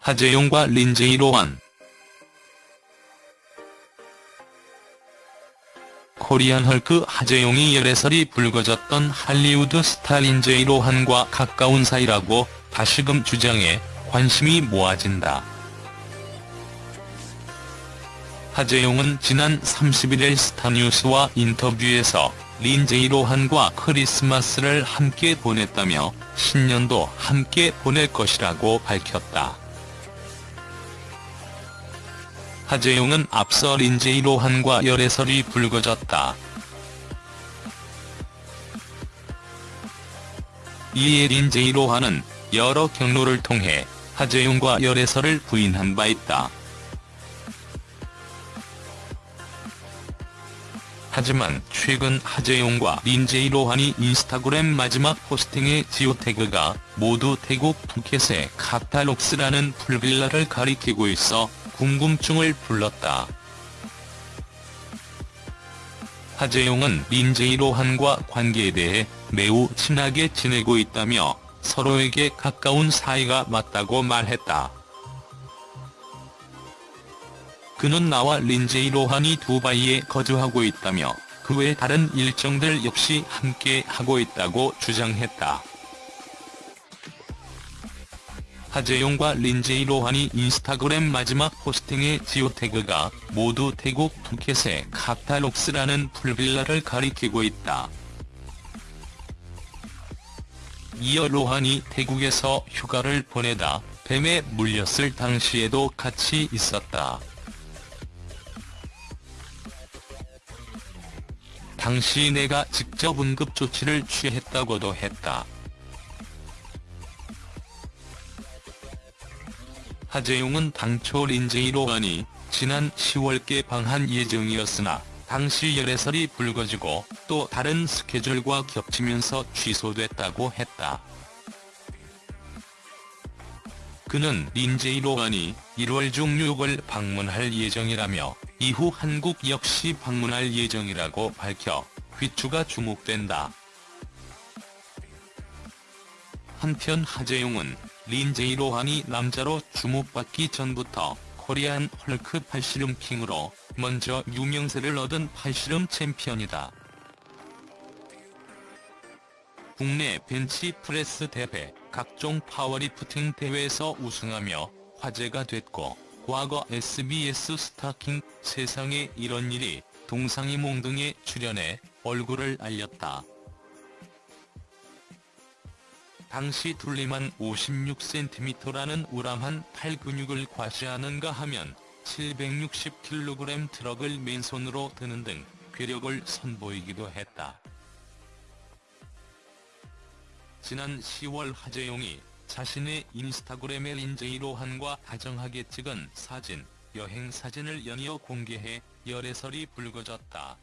하제용과 린제이 로한 Korean Hulk 하제용이 열애설이 불거졌던 할리우드 스타 린제이 로한과 가까운 사이라고 다시금 주장해 관심이 모아진다. 하제용은 지난 31일 스타뉴스와 인터뷰에서 린제이 로한과 크리스마스를 함께 보냈다며 신년도 함께 보낼 것이라고 밝혔다. 하재용은 앞서 린제이 로한과 열애설이 불거졌다. 이에 린제이 로한은 여러 경로를 통해 하재용과 열애설을 부인한 바 있다. 하지만 최근 하재용과 린제이 로한이 인스타그램 마지막 포스팅의 지오태그가 모두 태국 푸켓의 카탈록스라는 풀빌라를 가리키고 있어 궁금증을 불렀다. 하재용은 린제이 로한과 관계에 대해 매우 친하게 지내고 있다며 서로에게 가까운 사이가 맞다고 말했다. 그는 나와 린제이 로한이 두바이에 거주하고 있다며 그 외 다른 일정들 역시 함께 하고 있다고 주장했다. 하재용과 린제이 로한이 인스타그램 마지막 포스팅의 지오태그가 모두 태국 푸켓의 카탈록스라는 풀빌라를 가리키고 있다. 이어 로한이 태국에서 휴가를 보내다 뱀에 물렸을 당시에도 같이 있었다. 당시 내가 직접 응급조치를 취했다고도 했다. 하재용은 당초 린제이 로한이 지난 10월 개방한 예정이었으나 당시 열애설이 불거지고 또 다른 스케줄과 겹치면서 취소됐다고 했다. 그는 린제이 로한이 1월 중 6월 방문할 예정이라며 이후 한국 역시 방문할 예정이라고 밝혀 귀추가 주목된다. 한편 하제용은 린제이 로한이 남자로 주목받기 전부터 Korean Hulk 팔씨름 King으로 먼저 유명세를 얻은 팔씨름 챔피언이다. 국내 벤치프레스 대회, 각종 파워리프팅 대회에서 우승하며 화제가 됐고 과거 SBS 스타킹 세상에 이런 일이 동상이몽 등에 출연해 얼굴을 알렸다. 당시 둘리만 56cm라는 우람한 팔 근육을 과시하는가 하면 760kg 트럭을 맨손으로 드는 등 괴력을 선보이기도 했다. 지난 10월 하재용이 자신의 인스타그램에 린제이 로한과 다정하게 찍은 사진, 여행 사진을 연이어 공개해 열애설이 불거졌다.